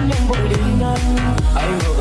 anh bội đi ngang anh vừa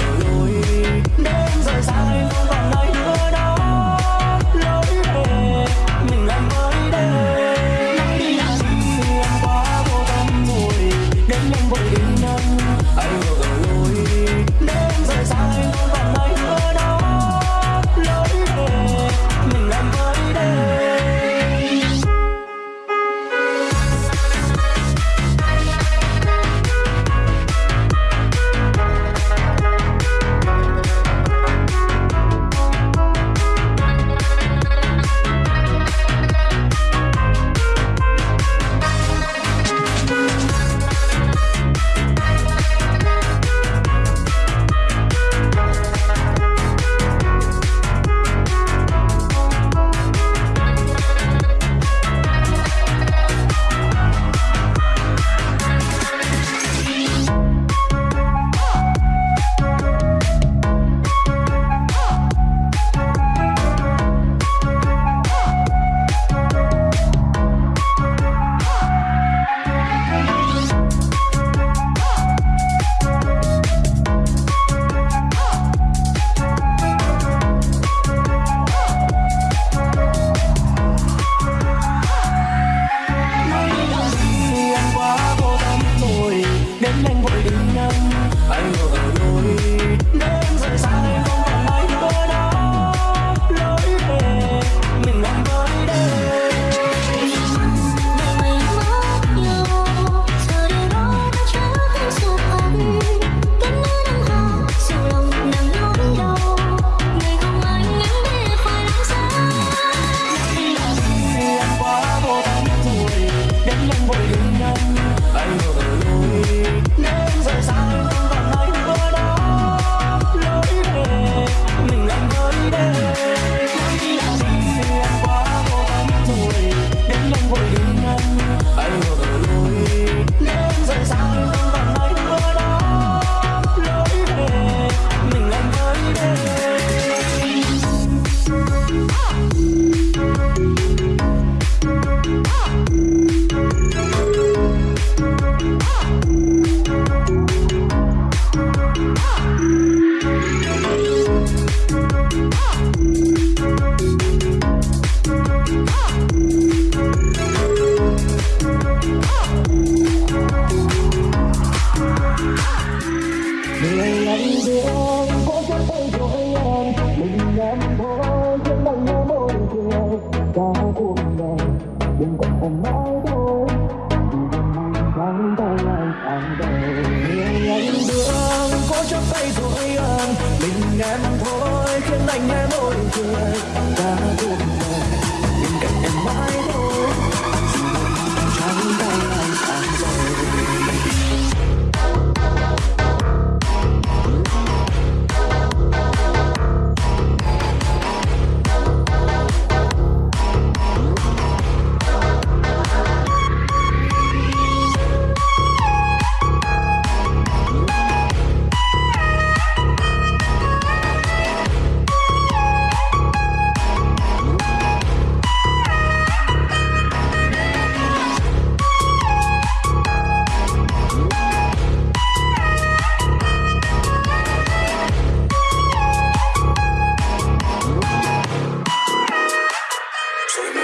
em Mình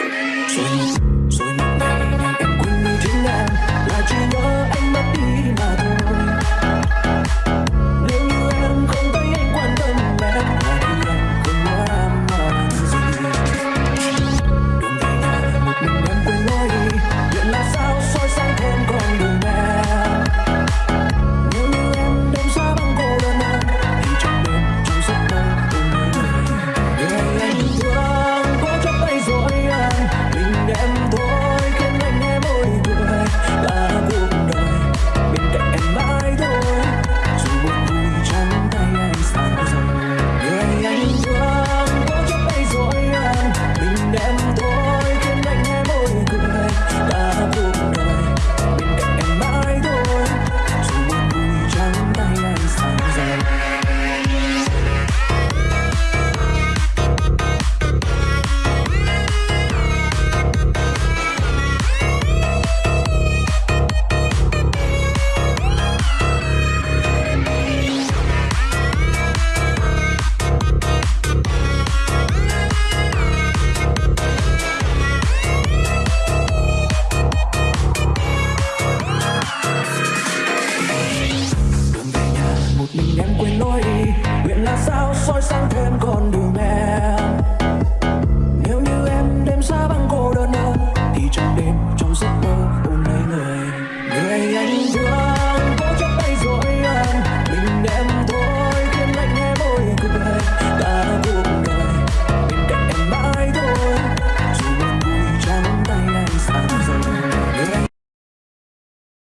Dreams.